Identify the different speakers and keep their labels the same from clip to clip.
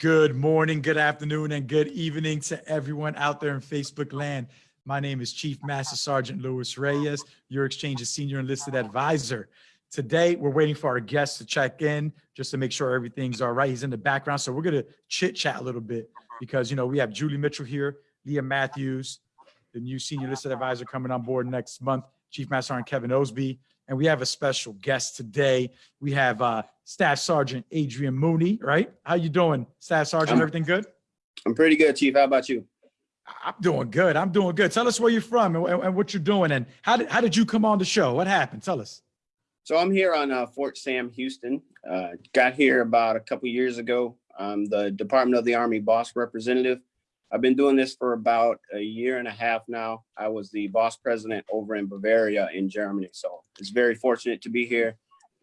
Speaker 1: Good morning, good afternoon, and good evening to everyone out there in Facebook land. My name is Chief Master Sergeant Luis Reyes, your exchange's senior enlisted advisor. Today, we're waiting for our guest to check in just to make sure everything's all right. He's in the background, so we're gonna chit chat a little bit because, you know, we have Julie Mitchell here, Leah Matthews, the new senior enlisted advisor coming on board next month, Chief Master Sergeant Kevin Osby, and we have a special guest today. We have uh, Staff Sergeant Adrian Mooney, right? How you doing, Staff Sergeant?
Speaker 2: I'm-
Speaker 1: Everything good?
Speaker 2: I'm pretty good, Chief. How about you?
Speaker 1: I'm doing good. I'm doing good. Tell us where you're from and, and what you're doing, and how did how did you come on the show? What happened? Tell us.
Speaker 2: So I'm here on uh, Fort Sam, Houston. Uh, got here about a couple years ago. I'm the Department of the Army boss representative. I've been doing this for about a year and a half now. I was the boss president over in Bavaria in Germany. So it's very fortunate to be here.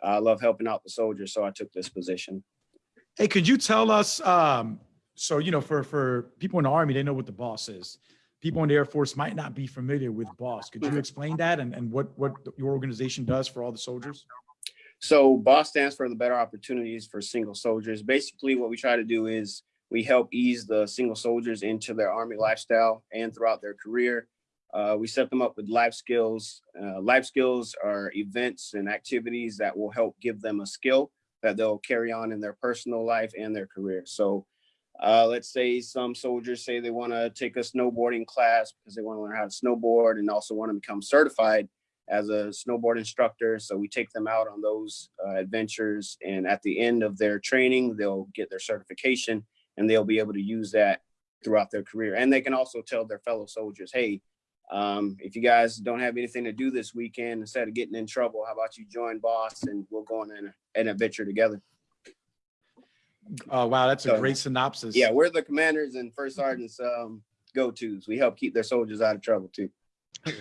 Speaker 2: I love helping out the soldiers, so I took this position.
Speaker 1: Hey, could you tell us? Um, so you know, for for people in the army, they know what the boss is. People in the Air Force might not be familiar with boss. Could you explain that and and what what your organization does for all the soldiers?
Speaker 2: So BOSS stands for the Better Opportunities for Single Soldiers. Basically, what we try to do is we help ease the single soldiers into their Army lifestyle and throughout their career. Uh, we set them up with life skills. Uh, life skills are events and activities that will help give them a skill that they'll carry on in their personal life and their career. So uh, let's say some soldiers say they want to take a snowboarding class because they want to learn how to snowboard and also want to become certified as a snowboard instructor. So we take them out on those uh, adventures. And at the end of their training, they'll get their certification and they'll be able to use that throughout their career. And they can also tell their fellow soldiers, hey, um, if you guys don't have anything to do this weekend, instead of getting in trouble, how about you join boss and we'll go on an, an adventure together.
Speaker 1: Oh wow, that's a great synopsis.
Speaker 2: Yeah, we're the commanders and first sergeants um, go-tos. We help keep their soldiers out of trouble too.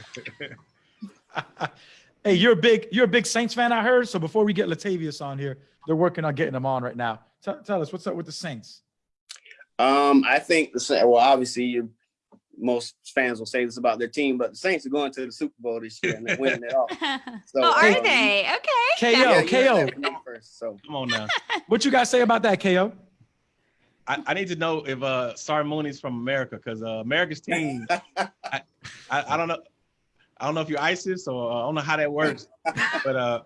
Speaker 1: hey, you're a big you're a big Saints fan, I heard. So before we get Latavius on here, they're working on getting him on right now. Tell, tell us what's up with the Saints.
Speaker 2: Um, I think the well, obviously, you, most fans will say this about their team, but the Saints are going to the Super Bowl this year and they're winning it all. So,
Speaker 3: oh, are
Speaker 2: um,
Speaker 3: they? Okay.
Speaker 1: KO,
Speaker 2: Yeah,
Speaker 1: KO.
Speaker 2: that from first, so
Speaker 4: Come on now.
Speaker 1: What you guys say about that, KO?
Speaker 4: I, I need to know if uh Sergeant Mooney's from America because uh, America's team. I, I I don't know. I don't know if you're ISIS or uh, I don't know how that works, but uh,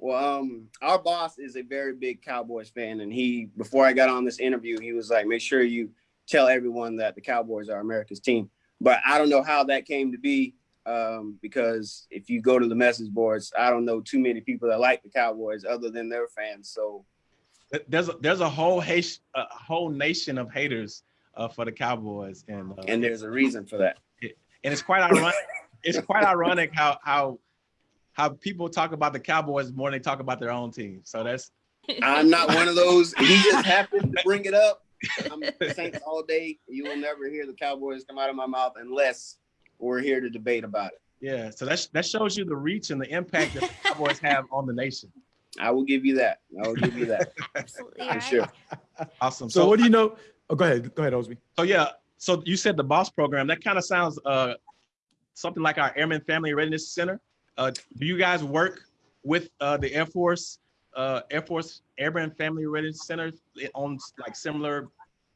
Speaker 2: well, um, our boss is a very big Cowboys fan, and he before I got on this interview, he was like, "Make sure you tell everyone that the Cowboys are America's team." But I don't know how that came to be, um, because if you go to the message boards, I don't know too many people that like the Cowboys other than their fans. So
Speaker 4: there's a, there's a whole hate, a whole nation of haters uh, for the Cowboys, and uh,
Speaker 2: and there's a reason for that.
Speaker 4: and it's quite ironic. it's quite ironic how how how people talk about the Cowboys more than they talk about their own team. So that's
Speaker 2: I'm not one of those. He just happened to bring it up. I'm Saints all day. You will never hear the Cowboys come out of my mouth unless we're here to debate about it.
Speaker 4: yeah. So that that shows you the reach and the impact that the Cowboys have on the nation.
Speaker 2: I will give you that. I will give you that
Speaker 3: Absolutely
Speaker 2: for
Speaker 3: right.
Speaker 2: sure.
Speaker 4: Awesome.
Speaker 1: So, what do you know? Oh, go ahead. Go ahead, Osby.
Speaker 4: So yeah, so you said the boss program. That kind of sounds uh something like our Airman Family Readiness Center. Uh, do you guys work with uh, the Air Force, uh, Air Force Airman Family Readiness Center on like similar,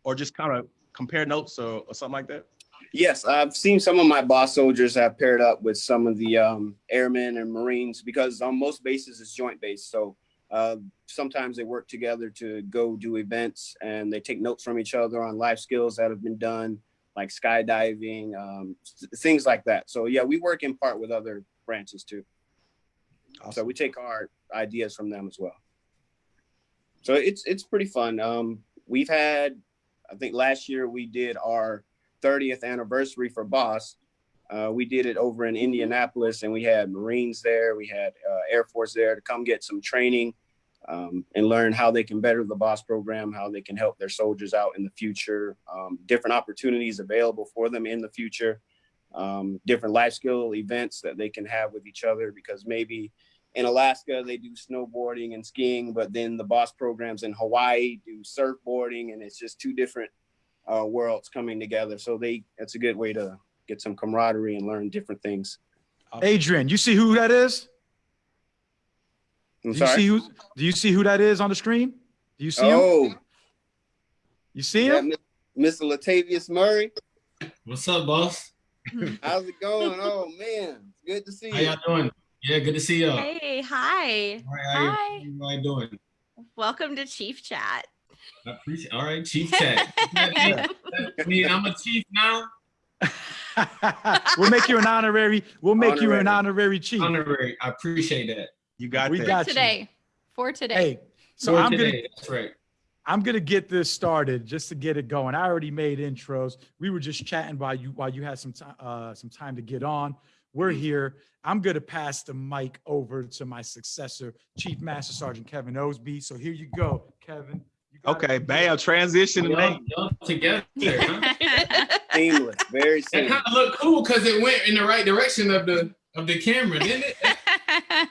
Speaker 4: or just kind of compare notes or, or something like that?
Speaker 2: Yes, I've seen some of my boss soldiers have paired up with some of the um, airmen and Marines because on most bases it's joint base. So uh, sometimes they work together to go do events and they take notes from each other on life skills that have been done, like skydiving, um, things like that. So yeah, we work in part with other branches too. So we take our ideas from them as well. So it's it's pretty fun. Um, we've had, I think last year we did our 30th anniversary for Boss. Uh, we did it over in Indianapolis, and we had Marines there, we had uh, Air Force there to come get some training um, and learn how they can better the Boss program, how they can help their soldiers out in the future, um, different opportunities available for them in the future um, different life skill events that they can have with each other because maybe in Alaska they do snowboarding and skiing, but then the boss programs in Hawaii do surfboarding, and it's just two different uh, worlds coming together. So they it's a good way to get some camaraderie and learn different things.
Speaker 1: Adrian, you see who that is?
Speaker 2: I'm
Speaker 1: Do you
Speaker 2: sorry.
Speaker 1: see who? Do you see who that is on the screen? Do you see him?
Speaker 2: oh,
Speaker 1: You see
Speaker 2: Yeah,
Speaker 1: him?
Speaker 2: Mr. Latavius Murray.
Speaker 3: What's up, boss?
Speaker 2: How's it going? Oh man, it's good to see you.
Speaker 3: How
Speaker 2: you.
Speaker 3: y'all doing? Yeah, good to see y'all.
Speaker 5: Hey, hi.
Speaker 3: All right, how you-
Speaker 5: Hi.
Speaker 3: how you doing?
Speaker 5: Welcome to Chief Chat.
Speaker 3: I appreciate. All right, Chief Chat. I mean, I'm a chief now.
Speaker 1: we'll make you an honorary. We'll make you an honorary chief.
Speaker 3: Honorary. I appreciate that.
Speaker 4: You got
Speaker 1: We
Speaker 4: that.
Speaker 1: got you.
Speaker 5: today. For today.
Speaker 1: Hey, so
Speaker 3: For
Speaker 1: I'm gonna
Speaker 3: today, That's right.
Speaker 1: I'm gonna get this started just to get it going. I already made intros. We were just chatting while you while you had some time uh, some time to get on. We're here. I'm gonna pass the mic over to my successor, Chief Master Sergeant Kevin Osby. So here you go, Kevin. You
Speaker 4: Okay, bam, transition
Speaker 3: Y'all, y'all together. Huh?
Speaker 2: Seamless, very
Speaker 3: That
Speaker 2: seamless.
Speaker 3: kind of looked cool because it went in the right direction of the of the camera, didn't it?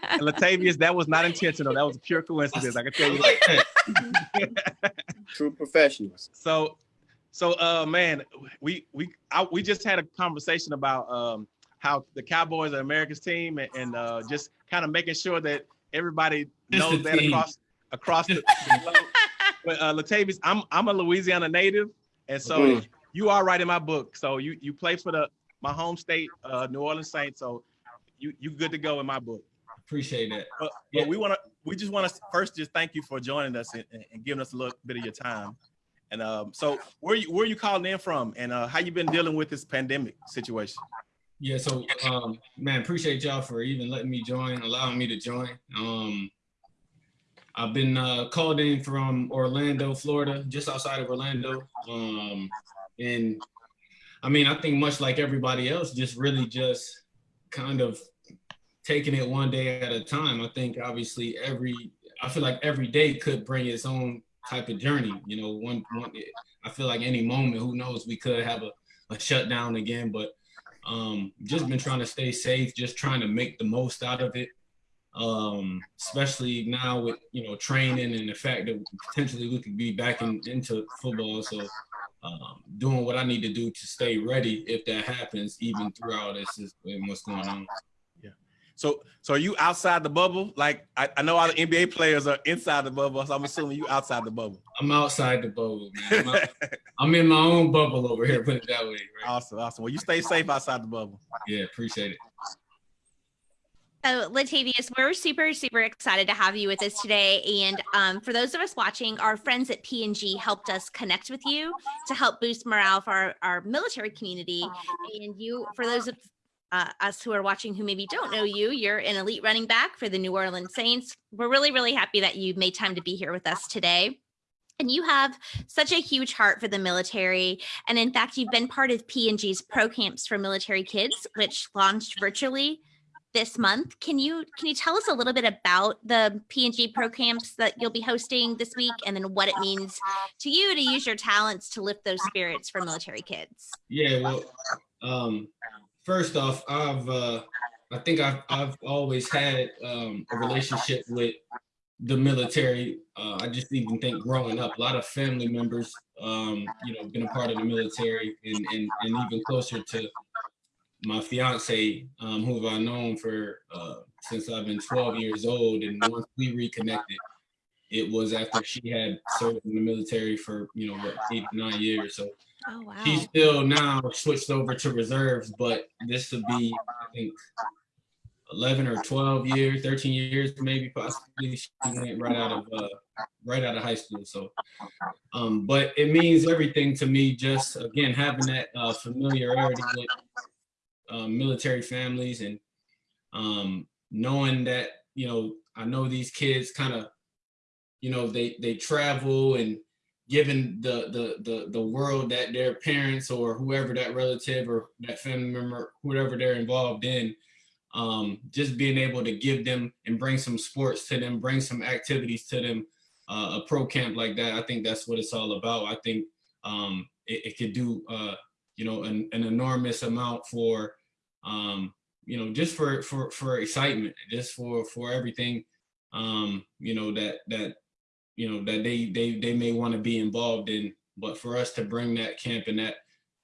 Speaker 4: And Latavius, that was not intentional. That was a pure coincidence. I can tell you.
Speaker 3: like that.
Speaker 2: True professionals.
Speaker 4: So, so uh, man, we we I, we just had a conversation about um how the Cowboys are America's team and, and uh, just kind of making sure that everybody
Speaker 3: Just
Speaker 4: knows that
Speaker 3: team.
Speaker 4: across across the. globe. but uh, Latavius, I'm I'm a Louisiana native, and so
Speaker 2: Mhm.
Speaker 4: you are right in my book. So you you play for the my home state, uh, New Orleans Saints. So you you good to go in my book.
Speaker 3: Appreciate that.
Speaker 4: But,
Speaker 3: Yeah.
Speaker 4: but we want to, we just want to first just thank you for joining us and, and giving us a little bit of your time. And um, so where you where you calling in from, and uh, how you been dealing with this pandemic situation?
Speaker 3: Yeah, so um man, appreciate y'all for even letting me join, allowing me to join. Um I've been uh called in from Orlando, Florida, just outside of Orlando. Um and I mean, I think much like everybody else, just really just kind of taking it one day at a time. I think obviously every I feel like every day could bring its own type of journey. You know, one, one I feel like any moment, who knows, we could have a, a shutdown again, but um just been trying to stay safe just trying to make the most out of it um especially now with you know training and the fact that potentially we could be back in, into football so um doing what i need to do to stay ready if that happens even throughout this is what's going on
Speaker 4: So so are you outside the bubble? Like I, I know all the NBA players are inside the bubble, so I'm assuming you outside the bubble.
Speaker 3: i'm outside the bubble man. I'm, out- I'm in my own bubble over here put it that way right
Speaker 4: awesome, awesome. Well, you stay safe outside the bubble.
Speaker 3: yeah appreciate it
Speaker 5: So, Latavius, we're super, super excited to have you with us today. And um, for those of us watching, our friends at P&G helped us connect with you to help boost morale for our, our military community. And you, for those of uh, us who are watching who maybe don't know you, you're an elite running back for the New Orleans Saints. We're really, really happy that you made time to be here with us today. And you have such a huge heart for the military. And in fact, you've been part of P&G's Pro Camps for Military Kids, which launched virtually this month. Can you can you tell us a little bit about the P&G Pro Camps that you'll be hosting this week and then what it means to you to use your talents to lift those spirits for military kids?
Speaker 3: Yeah, well, um, first off, I've uh, I think I've I've always had um, a relationship with the military. Uh, I just even think growing up, a lot of family members, um, you know, been a part of the military, and and, and even closer to my fiance, um, who I've known for uh, since I've been 12 years old, and once we reconnected, it was after she had served in the military for you know what eight nine years. So
Speaker 5: Oh wow.
Speaker 3: She's still now switched over to reserves, but this would be, I think, 11 or 12 years, 13 years, maybe possibly. She went right out of uh, right out of high school. So, um, but it means everything to me. Just again having that uh, familiarity with um, military families and um, knowing that you know I know these kids kind of, you know, they they travel and given the the the the world that their parents or whoever that relative or that family member whoever they're involved in um just being able to give them and bring some sports to them bring some activities to them uh, a pro camp like that i think that's what it's all about. I think um it, it could do uh you know an, an enormous amount for um you know just for for for excitement just for for everything um you know that that you know that they they they may want to be involved in but for us to bring that camp and that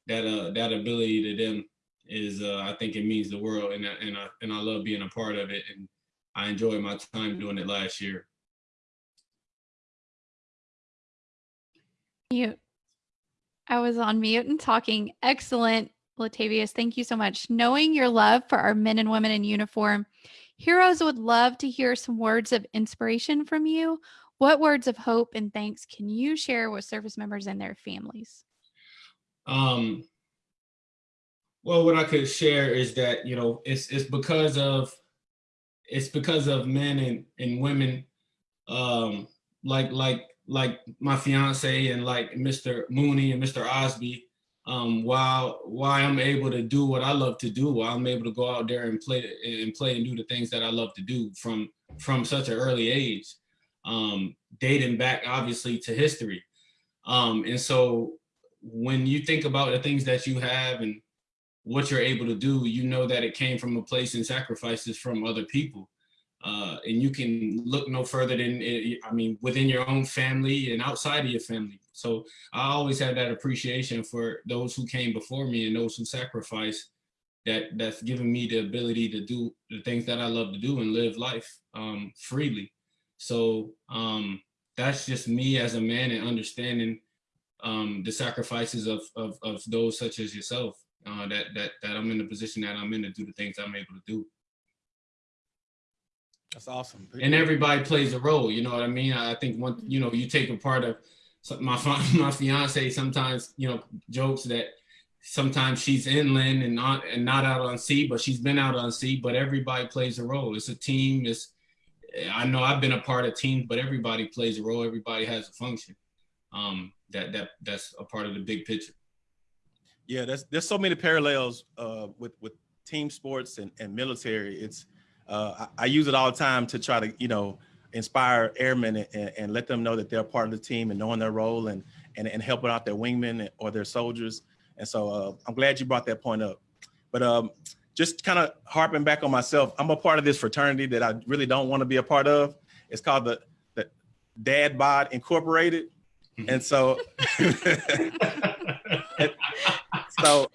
Speaker 3: that uh that ability to them is uh i think it means the world and I, and I, and I love being a part of it and i enjoyed my time doing it last year
Speaker 5: You
Speaker 6: I was on mute and talking. Excellent, Latavius. Thank you so much. Knowing your love for our men and women in uniform, heroes would love to hear some words of inspiration from you. What words of hope and thanks can you share with service members and their families?
Speaker 3: Um, well, what I could share is that, you know, it's, it's because of, it's because of men and, and women, um, like, like, like my fiance and like Mr. Mooney and Mr. Osby, um, while, why I'm able to do what I love to do, while I'm able to go out there and play and play and do the things that I love to do from, from such an early age, um, dating back obviously to history. Um, and so when you think about the things that you have and what you're able to do, you know that it came from a place and sacrifices from other people. Uh, and you can look no further than, I mean, within your own family and outside of your family. So I always had that appreciation for those who came before me and those who sacrificed that that's given me the ability to do the things that I love to do and live life um, freely. So um, that's just me as a man and understanding um, the sacrifices of, of, of those such as yourself, uh, that, that, that I'm in the position that I'm in to do the things I'm able to do.
Speaker 4: That's awesome.
Speaker 3: And everybody plays a role, you know what I mean? I think one, you know, you take a part of my, my fiance sometimes, you know, jokes that sometimes she's inland and not, and not out on sea, but she's been out on sea, but everybody plays a role. It's a team. It's, I know I've been a part of teams, but everybody plays a role. Everybody has a function. Um, that that that's a part of the big picture.
Speaker 4: Yeah, there's there's so many parallels uh, with with team sports and, and military. It's uh, I, I use it all the time to try to you know inspire airmen and, and, and let them know that they're part of the team and knowing their role and and, and helping out their wingmen or their soldiers. And so uh, I'm glad you brought that point up. But um, just kind of harping back on myself, I'm a part of this fraternity that I really don't want to be a part of. It's called the the Dad Bod Incorporated. And so, so,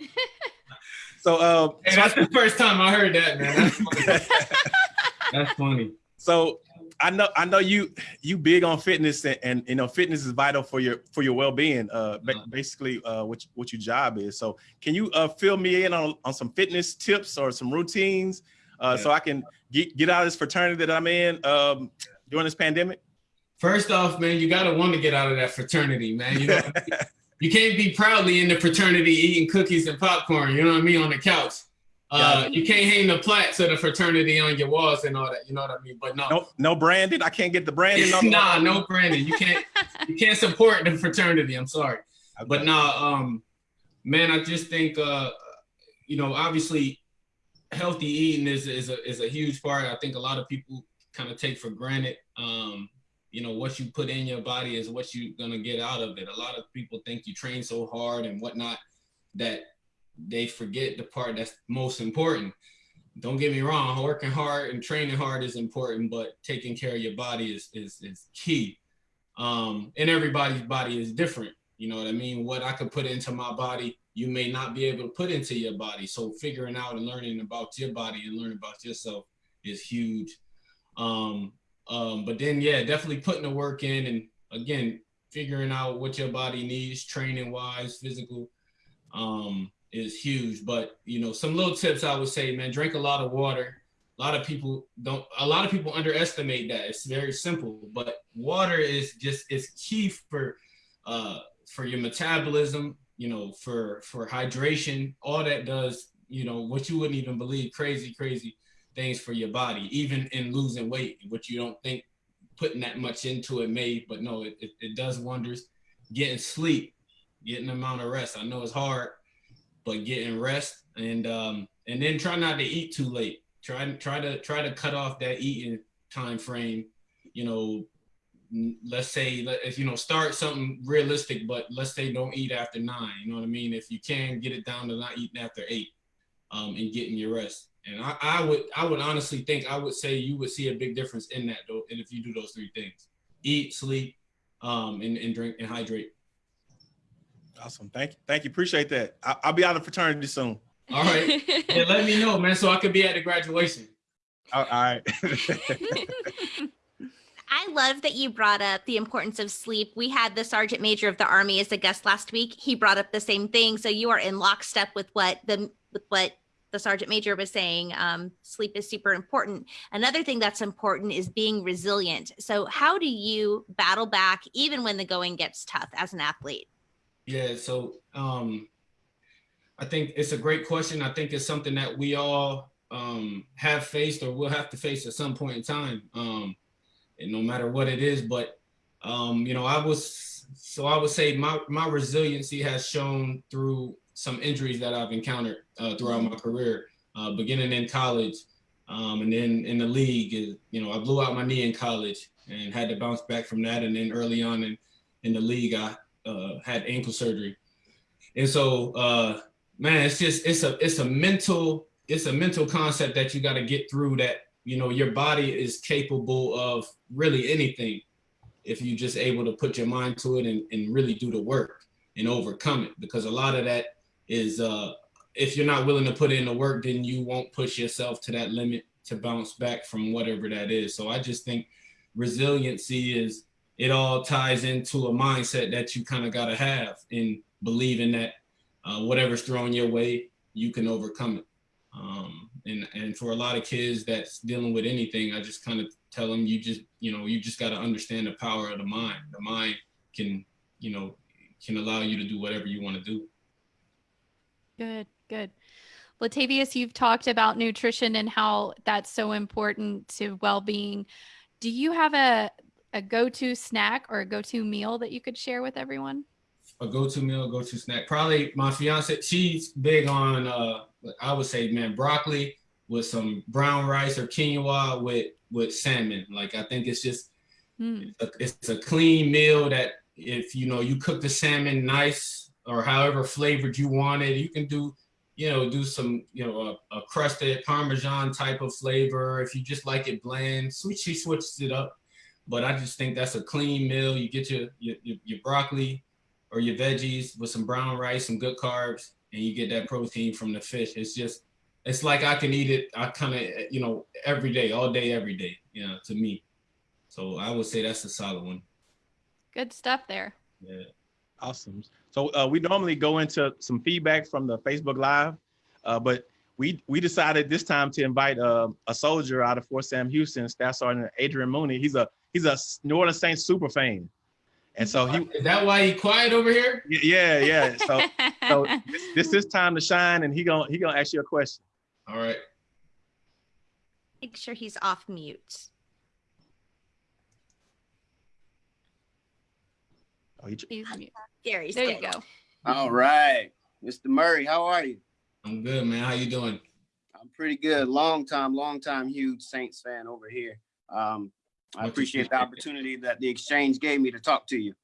Speaker 4: so, uh,
Speaker 3: Hey, that's the first time I heard that, man. That's funny. That's funny.
Speaker 4: so I know, I know you, you big on fitness and, and, you know, fitness is vital for your, for your well-being, uh,
Speaker 3: Uh-huh.
Speaker 4: basically, uh, what, what your job is. So can you, uh, fill me in on, on some fitness tips or some routines, uh, so I can get, get out of this fraternity that I'm in, um, during this pandemic?
Speaker 3: First off, man, you gotta want to get out of that fraternity, man. You know, you can't be proudly in the fraternity eating cookies and popcorn. You know what I mean on the couch. Uh, you can't hang the plaques of the fraternity on your walls and all that. You know what I mean? But no,
Speaker 4: No, no branded. I can't get the branding. on the-
Speaker 3: nah, no Brandon. You can't you can't support the fraternity. I'm sorry. But nah, um, man, I just think uh, you know, obviously healthy eating is is a is a huge part. I think a lot of people kind of take for granted. Um, you know, what you put in your body is what you're gonna get out of it. A lot of people think you train so hard and whatnot that they forget the part that's most important. Don't get me wrong, working hard and training hard is important, but taking care of your body is is is key. Um, and everybody's body is different. You know what I mean? What I could put into my body, you may not be able to put into your body. So figuring out and learning about your body and learning about yourself is huge. Um, um, but then yeah, definitely putting the work in and again, figuring out what your body needs, training wise, physical, um, is huge. But you know, some little tips I would say, man, drink a lot of water. A lot of people don't. A lot of people underestimate that. It's very simple, but water is just is key for uh, for your metabolism. You know, for for hydration. All that does, you know, what you wouldn't even believe. Crazy, crazy things for your body, even in losing weight, which you don't think putting that much into it may, but no, it, it, it does wonders. Getting sleep, getting amount of rest. I know it's hard, but getting rest and um and then try not to eat too late. Try try to try to cut off that eating time frame. You know, let's say if you know start something realistic, but let's say don't eat after nine. You know what I mean? If you can get it down to not eating after eight, um, and getting your rest. And I, I would I would honestly think I would say you would see a big difference in that though, and if you do those three things: eat, sleep, um, and, and drink and hydrate.
Speaker 4: Awesome. Thank you. Thank you. Appreciate that. I, I'll be out of fraternity soon.
Speaker 3: All right. yeah, let me know, man, so I could be at the graduation.
Speaker 4: All all right.
Speaker 5: I I love that you brought up the importance of sleep. We had the sergeant major of the army as a guest last week. He brought up the same thing. So you are in lockstep with what the with what the sergeant major was saying. Um, sleep is super important. Another thing that's important is being resilient. So how do you battle back even when the going gets tough as an athlete?
Speaker 3: Yeah, so um, I think it's a great question. I think it's something that we all um, have faced or will have to face at some point in time, um, and no matter what it is. But um, you know, I was so I would say my my resiliency has shown through some injuries that I've encountered uh, throughout my career, uh, beginning in college, um, and then in the league. You know, I blew out my knee in college and had to bounce back from that, and then early on in in the league, I uh, had ankle surgery, and so uh, man, it's just it's a it's a mental it's a mental concept that you got to get through. That you know your body is capable of really anything if you're just able to put your mind to it and, and really do the work and overcome it. Because a lot of that is uh, if you're not willing to put in the work, then you won't push yourself to that limit to bounce back from whatever that is. So I just think resiliency is it all ties into a mindset that you kind of got to have in believing that uh, whatever's thrown your way, you can overcome it. Um, and and for a lot of kids that's dealing with anything, I just kind of tell them you just you know you just got to understand the power of the mind. The mind can you know can allow you to do whatever you want to do.
Speaker 6: Good, good. Latavius, you've talked about nutrition and how that's so important to well-being. Do you have a a go-to snack or a go-to meal that you could share with everyone?
Speaker 3: a go-to meal, go-to snack. Probably my fiance, she's big on uh I would say, man, broccoli with some brown rice or quinoa with with salmon. Like I think it's just
Speaker 6: Mm,
Speaker 3: a- it's a clean meal that if you know you cook the salmon nice or however flavored you want it, you can do you know do some you know a, a crusted parmesan type of flavor. If you just like it bland, sweet she switches it up. But I just think that's a clean meal. You get your your, your, your broccoli or your veggies with some brown rice, some good carbs, and you get that protein from the fish. It's just it's like I can eat it. I kind of you know every day, all day, every day. You know, to me. So I would say that's a solid one.
Speaker 6: good stuff there.
Speaker 3: Yeah.
Speaker 4: Awesome. So uh, we normally go into some feedback from the Facebook Live, uh, but we we decided this time to invite uh, a soldier out of Fort Sam Houston, Staff Sergeant Adrian Mooney. He's a he's a New Orleans Saints super fan, and so he
Speaker 3: Is that why he quiet over here?
Speaker 4: yeah yeah. So so this, this is time to shine, and he gonna he gonna ask you a question.
Speaker 3: All right.
Speaker 5: Make sure he's off mute.
Speaker 4: Oh, he,
Speaker 6: Please mute.
Speaker 5: There,
Speaker 6: There you go.
Speaker 2: All right, Mr. Murray, how are you?
Speaker 3: I'm good, man. How you doing?
Speaker 2: I'm pretty good. Long time, long time huge Saints fan over here. Um, I appreciate the opportunity that the exchange gave me to talk to you.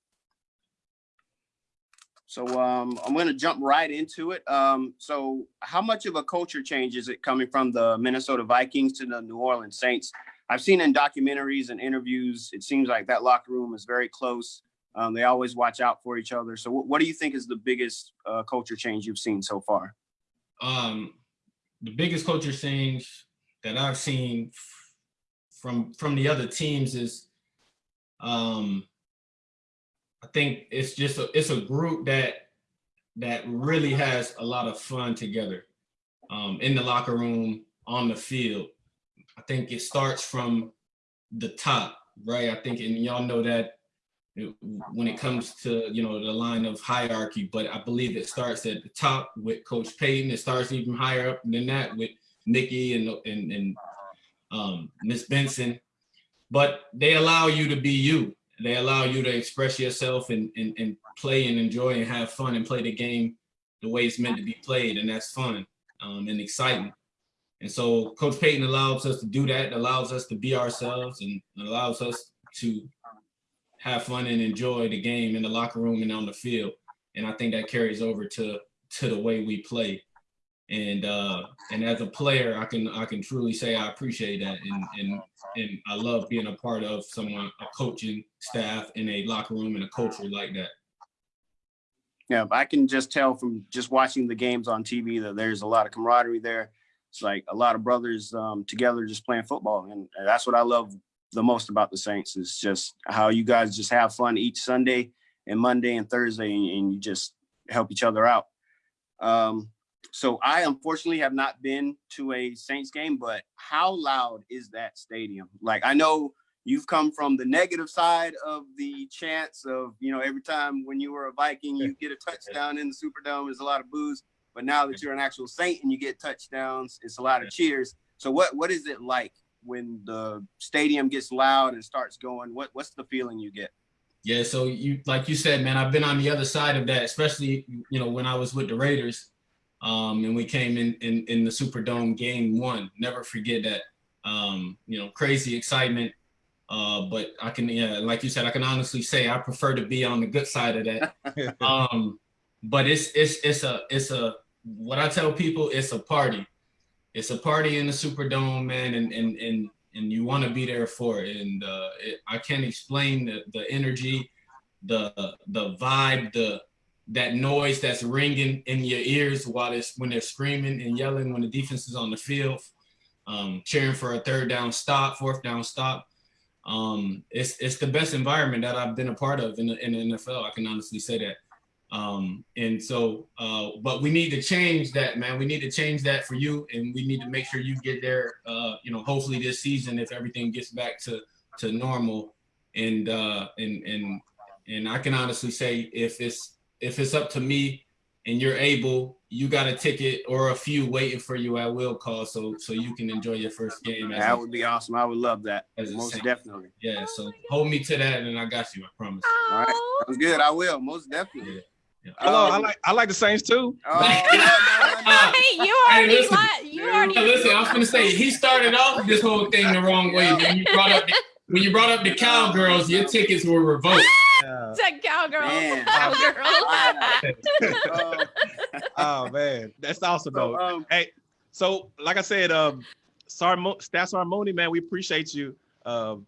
Speaker 2: So um, I'm going to jump right into it. Um, so how much of a culture change is it coming from the Minnesota Vikings to the New Orleans Saints? I've seen in documentaries and interviews, it seems like that locker room is very close. Um, they always watch out for each other. So what, do you think is the biggest uh, culture change you've seen so far?
Speaker 3: Um, the biggest culture change that I've seen from from the other teams is, um, I think it's just a, it's a group that that really has a lot of fun together, um, in the locker room, on the field. I think it starts from the top, right? I think, and y'all know that it- when it comes to you know the line of hierarchy but i believe it starts at the top with coach payton it starts even higher up than that with nikki and and, and um miss benson but they allow you to be you they allow you to express yourself and, and and play and enjoy and have fun and play the game the way it's meant to be played and that's fun um, and exciting and so coach payton allows us to do that allows us to be ourselves and allows us to have fun and enjoy the game in the locker room and on the field. And I think that carries over to to the way we play. And uh and as a player, I can I can truly say I appreciate that and and and I love being a part of someone a coaching staff in a locker room and a culture like that.
Speaker 2: Yeah, I can just tell from just watching the games on TV that there's a lot of camaraderie there. It's like a lot of brothers um, together just playing football, and that's what I love the most about the Saints is just how you guys just have fun each Sunday and Monday and Thursday, and, and you just help each other out. Um, so I unfortunately have not been to a Saints game, but how loud is that stadium? Like I know you've come from the negative side of the chance of, you know, every time when you were a Viking, you get a touchdown in the Superdome, there's a lot of boos. But now that you're an actual Saint and you get touchdowns, it's a lot of cheers. So what what is it like when the stadium gets loud and starts going? What what's the feeling you get?
Speaker 3: Yeah, so you like you said, man, I've been on the other side of that, especially you know when I was with the Raiders, um, and we came in in in the Superdome game one. Never forget that. Um, you know, crazy excitement. Uh, but I can, yeah, like you said, I can honestly say I prefer to be on the good side of that. um, but it's it's it's a it's a what I tell people, it's a party. It's a party in the Superdome, man, and and and and you want to be there for it. And uh, it, I can't explain the the energy, the the vibe, the that noise that's ringing in your ears while it's when they're screaming and yelling when the defense is on the field, um, cheering for a third down stop, fourth down stop. Um, it's it's the best environment that I've been a part of in the, in the NFL. I can honestly say that. Um, and so, uh, but we need to change that, man. We need to change that for you, and we need to make sure you get there. Uh, you know, hopefully this season, if everything gets back to to normal, and uh, and and and I can honestly say, if it's if it's up to me, and you're able, you got a ticket or a few waiting for you at will call, so so you can enjoy your first game. as
Speaker 2: That
Speaker 3: a-
Speaker 2: would be awesome. I would love that.
Speaker 3: as
Speaker 2: Most
Speaker 3: Saint.
Speaker 2: definitely.
Speaker 3: Yeah, so hold me to that, and I got you. I promise.
Speaker 2: All right. Sounds good. I will. Most definitely.
Speaker 3: Yeah. Yeah.
Speaker 4: Hello, I
Speaker 2: Um,
Speaker 4: like I like the Saints too.
Speaker 2: Oh, no, no, no, no.
Speaker 5: hey, you already
Speaker 3: listen.
Speaker 5: li- you already
Speaker 3: Now, listen, I was gonna say he started off this whole thing the wrong way. When you brought up the, when you brought up the cowgirls, your tickets were revoked.
Speaker 4: Yeah.
Speaker 5: said cowgirl.
Speaker 2: Man.
Speaker 5: Cowgirl.
Speaker 4: Oh man, that's awesome
Speaker 2: so,
Speaker 4: though.
Speaker 2: um,
Speaker 4: Hey, so like I said, um, Sarmo, Stats Harmony, man, we appreciate you um,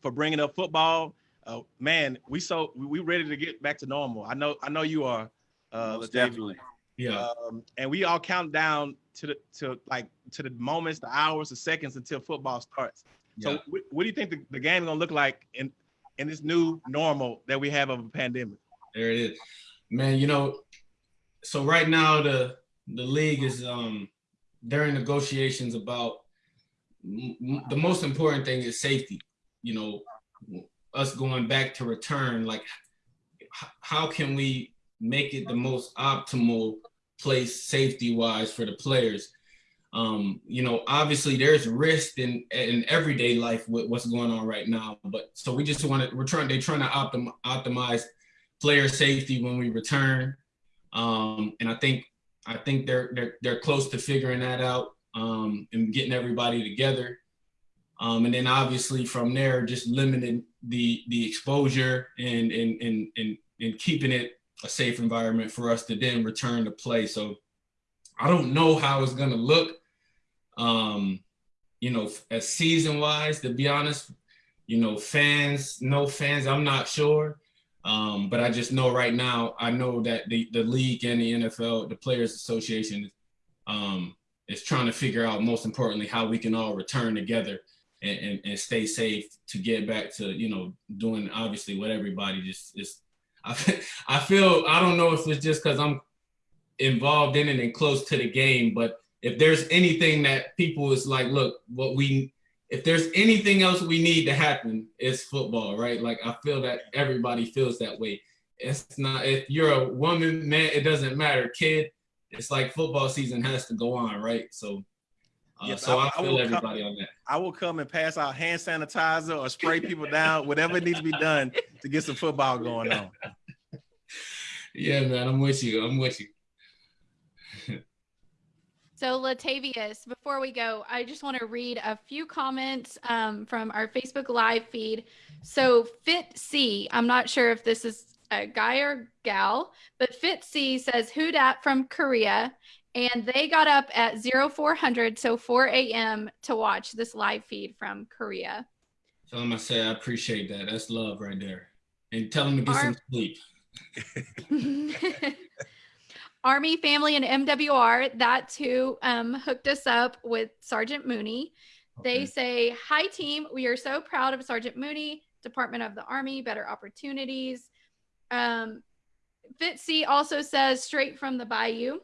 Speaker 4: for bringing up football. Uh, man, we so we, we ready to get back to normal. I know, I know you are. Uh,
Speaker 2: most definitely.
Speaker 3: Yeah,
Speaker 4: um, and we all count down to the to like to the moments, the hours, the seconds until football starts. So,
Speaker 3: yeah.
Speaker 4: what, what do you think the, the game gonna look like in in this new normal that we have of a pandemic?
Speaker 3: there it is, man. You know, so right now the the league is um during negotiations about the most important thing is safety. You know, us going back to return, like how can we make it the most optimal place safety wise for the players? Um, you know, obviously there's risk in in everyday life with what's going on right now, but so we just want to we're trying they're trying to optim, optimize player safety when we return. Um, and I think I think they're they're they're close to figuring that out um, and getting everybody together. Um, and then obviously from there, just limiting the the exposure and and and and and keeping it a safe environment for us to then return to play. So I don't know how it's gonna look. Um, you know, as season wise, to be honest, you know, fans, no fans, I'm not sure. Um, but I just know right now, I know that the, the league and the NFL, the Players Association, um, is trying to figure out most importantly how we can all return together and, and, and stay safe to get back to you know doing obviously what everybody just is. I I feel I don't know if it's just because I'm involved in it and close to the game, but if there's anything that people is like, look, what we if there's anything else we need to happen, it's football, right? Like I feel that everybody feels that way. It's not if you're a woman, man, it doesn't matter, kid. It's like football season has to go on, right? So, uh,
Speaker 4: Yes,
Speaker 3: so
Speaker 4: I-
Speaker 3: I,
Speaker 4: I
Speaker 3: feel
Speaker 4: come-
Speaker 3: everybody on that.
Speaker 4: I will come and pass out hand sanitizer or spray people down, whatever needs to be done to get some football going on.
Speaker 3: Yeah, man, I'm with you. I'm with you.
Speaker 6: So, Latavius, before we go, I just want to read a few comments um, from our Facebook Live feed. So, Fit C, I'm not sure if this is a guy or gal, but Fit C says, Who dat from Korea? And they got up at 0400, so 4 a.m., to watch this live feed from Korea.
Speaker 3: So I'm gonna say I appreciate that. That's love right there. And tell them to get
Speaker 6: Our-
Speaker 3: some sleep.
Speaker 6: Army Family and MWR, that's who um, hooked us up with Sergeant Mooney. They
Speaker 3: Okay.
Speaker 6: say, Hi, team. We are so proud of Sergeant Mooney, Department of the Army, better opportunities. Um, Fitzy also says, straight from the bayou.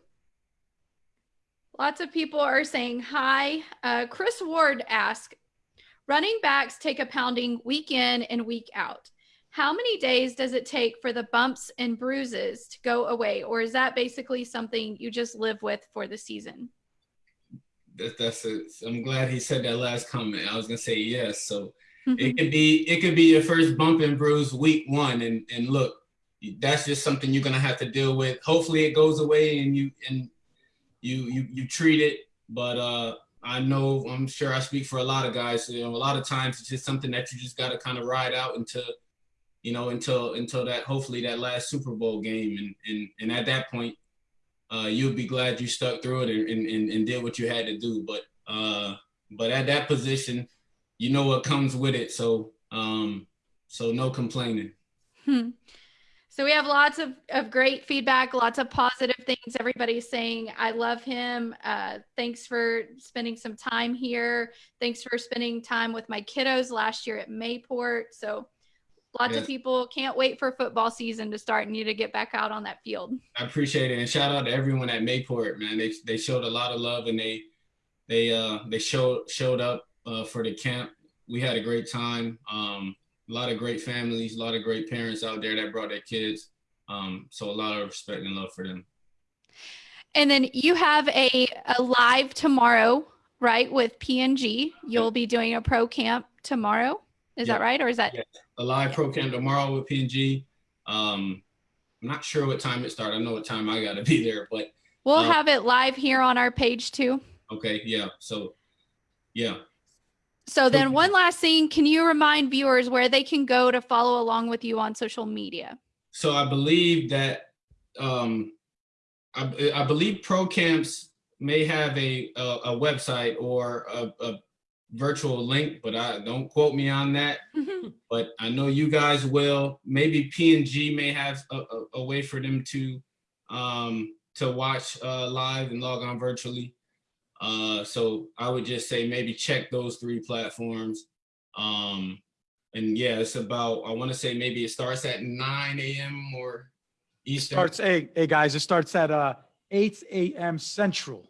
Speaker 6: Lots of people are saying hi. Uh, Chris Ward asked, running backs take a pounding week in and week out. How many days does it take for the bumps and bruises to go away? Or is that basically something you just live with for the season?
Speaker 3: That, that's a, I'm glad he said that last comment. I was gonna say yes. So it could be it could be your first bump and bruise week one, and and look, that's just something you're gonna have to deal with. Hopefully, it goes away and you and you you you treat it. But uh, I know I'm sure I speak for a lot of guys. You know, a lot of times it's just something that you just gotta kind of ride out until you know until until that hopefully that last Super Bowl game, and and and at that point uh, you'll be glad you stuck through it and, and, and, did what you had to do. But uh, but at that position, you know what comes with it. So um, so no complaining.
Speaker 6: Hmm. So we have lots of, of great feedback, lots of positive things. Everybody's saying, I love him. Uh, thanks for spending some time here. Thanks for spending time with my kiddos last year at Mayport. So lots
Speaker 3: Yes.
Speaker 6: of people can't wait for football season to start and you to get back out on that field.
Speaker 3: I appreciate it and shout out to everyone at Mayport, man. They they showed a lot of love and they they uh they showed showed up uh, for the camp. We had a great time. Um, a lot of great families, a lot of great parents out there that brought their kids. Um, so a lot of respect and love for them.
Speaker 6: And then you have a, a live tomorrow, right, with P&G. You'll be doing a pro camp tomorrow. Is that right? Or is that
Speaker 3: Yeah. A live pro camp tomorrow with P&G. Um, I'm not sure what time it starts. I know what time I got to be there, but
Speaker 6: we'll
Speaker 3: Uh,
Speaker 6: have it live here on our page too?
Speaker 3: okay, yeah. So, yeah.
Speaker 6: So then one last thing, can you remind viewers where they can go to follow along with you on social media?
Speaker 3: So I believe that um, I, I believe pro camps may have a a, a website or a, a virtual link, but I don't quote me on that. But I know you guys will. Maybe P and G may have a, a, a way for them to um, to watch uh, live and log on virtually. Uh, so I would just say maybe check those three platforms. Um, and yeah, it's about I want to say maybe it starts at 9 a.m. or Eastern.
Speaker 1: Starts, hey, hey, guys, it starts at uh 8 a.m. Central.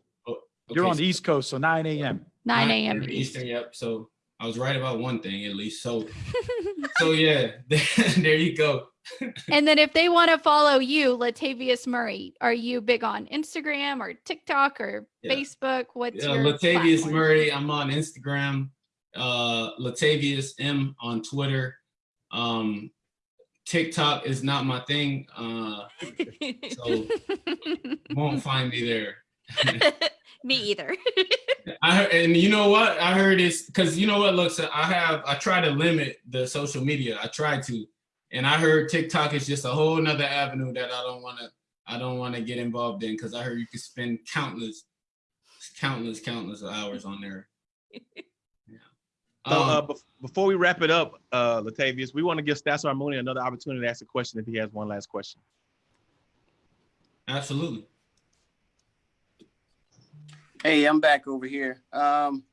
Speaker 1: You're on the East Coast, so 9 a.m.
Speaker 6: 9 a.m.
Speaker 3: Eastern. Yep. So I was right about one thing at least. So so yeah, there you go.
Speaker 6: and then if they want to follow you, Latavius Murray, are you big on Instagram or TikTok or
Speaker 3: Yeah.
Speaker 6: Facebook? What's
Speaker 3: Yeah,
Speaker 6: your
Speaker 3: Latavius
Speaker 6: platform?
Speaker 3: Murray. I'm on Instagram. Uh, Latavius M on Twitter. Um, TikTok is not my thing. Uh, so won't find me there.
Speaker 5: Me either.
Speaker 3: I heard, and you know what? I heard it's because you know what? Looks, I have I try to limit the social media. I try to, and I heard TikTok is just a whole nother avenue that I don't want to. I don't want to get involved in because I heard you can spend countless, countless, countless hours on there. Yeah.
Speaker 4: So, uh,
Speaker 3: Um,
Speaker 4: before we wrap it up, uh, Latavius, we want to give Stats Mooney another opportunity to ask a question if he has one last question.
Speaker 3: absolutely.
Speaker 2: Hey, I'm back over here. Um,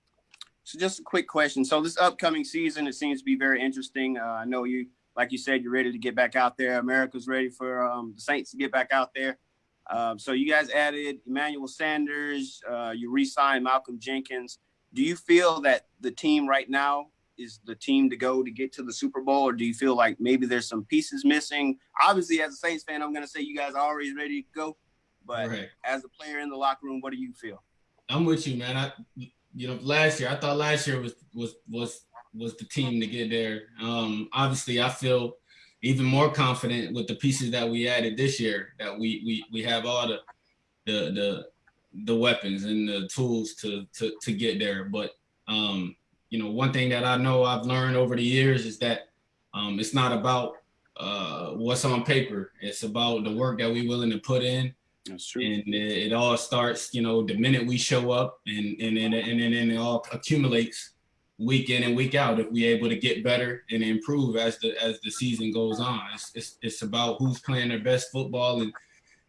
Speaker 2: so just a quick question. So this upcoming season, it seems to be very interesting. Uh, I know you, like you said, you're ready to get back out there. America's ready for um, the Saints to get back out there. Um, so you guys added Emmanuel Sanders. Uh, you re-signed Malcolm Jenkins. Do you feel that the team right now is the team to go to get to the Super Bowl, or do you feel like maybe there's some pieces missing? Obviously, as a Saints fan, I'm going to say you guys are already ready to go. But
Speaker 3: Right.
Speaker 2: as a player in the locker room, what do you feel?
Speaker 3: I'm with you, man. I, you know, last year I thought last year was was was was the team to get there. Um, obviously, I feel even more confident with the pieces that we added this year. That we we we have all the the the the weapons and the tools to to to get there. But um, you know, one thing that I know I've learned over the years is that um, it's not about uh, what's on paper. It's about the work that we're willing to put in
Speaker 2: That's true.
Speaker 3: and it, it all starts you know the minute we show up and and and, and, and, and it all accumulates week in and week out if we're able to get better and improve as the as the season goes on it's, it's, it's about who's playing their best football in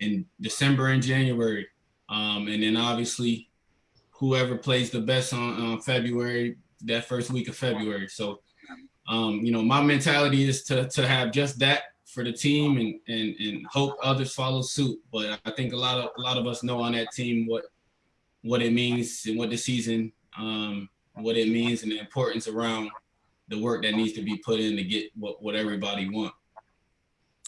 Speaker 3: in december and january um, and then obviously whoever plays the best on, on february that first week of February. So, um, you know, my mentality is to to have just that for the team and and and hope others follow suit. But I think a lot of a lot of us know on that team what what it means and what the season um what it means and the importance around the work that needs to be put in to get what what everybody want.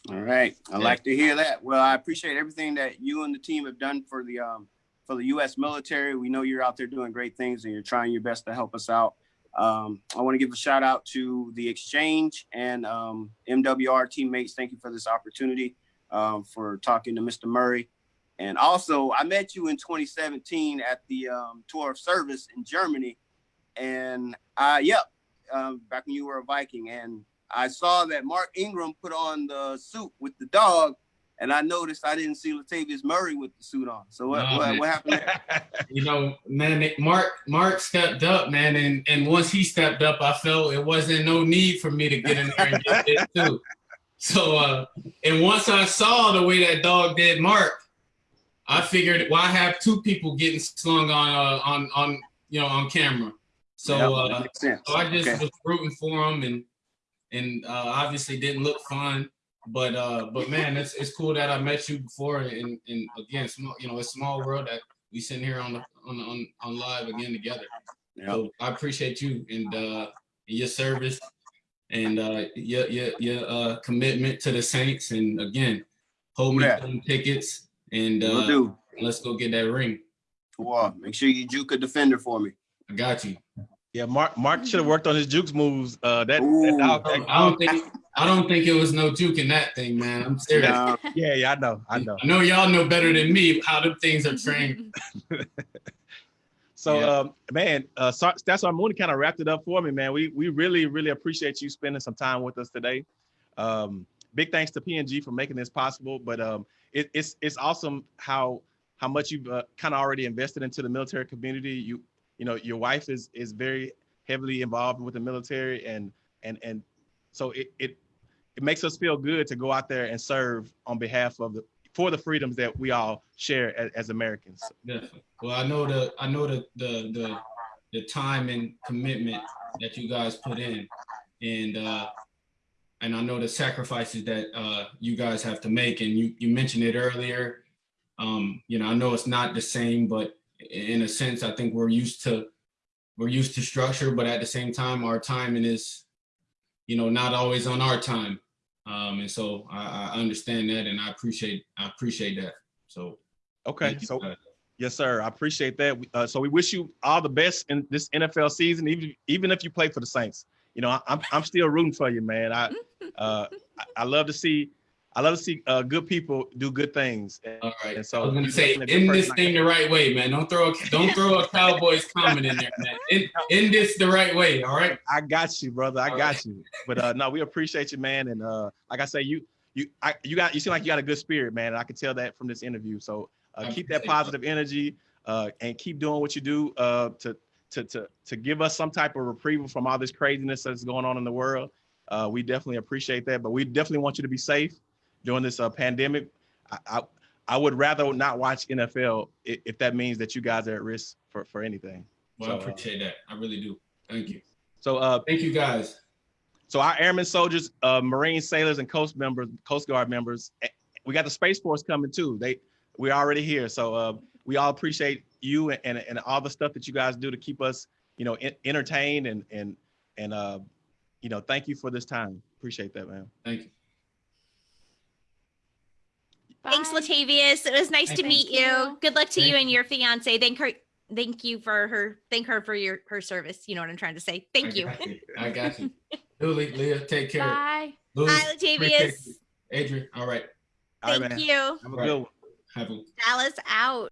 Speaker 2: All right. I
Speaker 3: Yeah.
Speaker 2: like to hear that. Well, I appreciate everything that you and the team have done for the um for the US military. We know you're out there doing great things and you're trying your best to help us out. Um, I want to give a shout out to the exchange and um, MWR teammates. Thank you for this opportunity um, for talking to Mr. Murray. And also, I met you in 2017 at the um, tour of service in Germany. And yep, um, back when you were a Viking. And I saw that Mark Ingram put on the suit with the dog, and I noticed I didn't see Latavius Murray with the suit on. So what,
Speaker 3: Nah,
Speaker 2: what, what happened there?
Speaker 3: You know, man, it- Mark Mark stepped up, man, and and once he stepped up, I felt it wasn't no need for me to get in there and get it too. So, uh, and once I saw the way that dog did Mark, I figured why have two people getting slung on uh, on on you know on camera. So,
Speaker 2: Yep,
Speaker 3: uh,
Speaker 2: that makes sense.
Speaker 3: so I just
Speaker 2: Okay.
Speaker 3: was rooting for him, and and uh, obviously didn't look fun. But uh, but man, it's it's cool that I met you before, and and again, small, you know, it's a small world that we sitting here on the on on, on live again together.
Speaker 2: Yep.
Speaker 3: So I appreciate you and uh, your service and uh, your your your uh, commitment to the Saints, and again, hold me
Speaker 2: Yeah.
Speaker 3: tickets, and
Speaker 2: Will
Speaker 3: uh,
Speaker 2: do.
Speaker 3: let's go get that ring.
Speaker 2: Wow, make sure you juke a defender for me.
Speaker 3: I got you.
Speaker 4: Yeah, Mark Mark should have worked on his jukes moves. Uh, that, that
Speaker 2: Ooh.
Speaker 4: dog,
Speaker 3: I don't think I don't think it was no juke in that thing, man. I'm serious.
Speaker 2: Uh,
Speaker 4: yeah, yeah, I know, I know.
Speaker 3: I know y'all know better than me how them things are trained.
Speaker 4: So,
Speaker 3: Yeah.
Speaker 4: um, man, uh, so, that's why Mooney kind of wrapped it up for me, man. We we really really appreciate you spending some time with us today. Um, big thanks to P&G for making this possible, but um, it, it's it's awesome how how much you've uh, kind of already invested into the military community. You you know your wife is is very heavily involved with the military, and and and so it it it makes us feel good to go out there and serve on behalf of the for the freedoms that we all share as, as Americans.
Speaker 3: Definitely. Well, I know the I know the the the the time and commitment that you guys put in, and uh, and I know the sacrifices that uh, you guys have to make. And you you mentioned it earlier. Um, you know, I know it's not the same, but in a sense, I think we're used to we're used to structure, but at the same time, our timing is, you know, not always on our time. Um, and so I, I understand that, and I appreciate I appreciate that. So
Speaker 4: Okay,
Speaker 3: you,
Speaker 4: so
Speaker 3: guys.
Speaker 4: yes, sir. I appreciate that. Uh, so we wish you all the best in this NFL season, even even if you play for the Saints. You know, I, I'm I'm still rooting for you, man. I uh, I, I love to see I love to see uh, good people do good things. And-
Speaker 3: All right.
Speaker 4: And
Speaker 3: So I was gonna say,
Speaker 4: definitely a good
Speaker 3: end this thing the right way, man. Don't throw a don't throw a Cowboys comment in there, man. End, end this the right way. All right.
Speaker 4: I got you, brother. I
Speaker 3: All
Speaker 4: got you. But uh, no, we appreciate you, man. And uh, like I say, you you I, you got you seem like you got a good spirit, man. And I can tell that from this interview. So uh, keep that positive energy uh, and keep doing what you do uh, to to to to give us some type of reprieve from all this craziness that's going on in the world. Uh, we definitely appreciate that, but we definitely want you to be safe during this uh, pandemic. I, I I would rather not watch NFL if, if that means that you guys are at risk for for anything.
Speaker 3: Well, I
Speaker 4: So, uh,
Speaker 3: appreciate that. I really do. Thank you.
Speaker 4: So uh,
Speaker 3: Thank you, guys.
Speaker 4: So our airmen, soldiers, uh, Marine sailors, and Coast members, Coast Guard members, eh, we got the Space Force coming too. They we're already here, so uh, we all appreciate you and, and and all the stuff that you guys do to keep us, you know, en- entertained and and and uh, you know, thank you for this time. Appreciate that, man.
Speaker 3: Thank you.
Speaker 5: Thanks,
Speaker 6: Bye.
Speaker 5: Latavius. It was nice to meet
Speaker 6: you.
Speaker 5: you. Good luck to you and your fiance. Thank her. Thank you for her. Thank her for your her service. You know what I'm trying to say. Thank
Speaker 3: I
Speaker 5: you.
Speaker 3: got you. I got you. Julie, Leah, take care.
Speaker 6: Bye.
Speaker 3: Louis,
Speaker 5: Hi,
Speaker 3: appreciate
Speaker 5: Latavius.
Speaker 3: Adrian, all right.
Speaker 4: All right,
Speaker 5: Thank
Speaker 4: man.
Speaker 5: you.
Speaker 4: Have a good one.
Speaker 3: Have a
Speaker 5: Dallas out.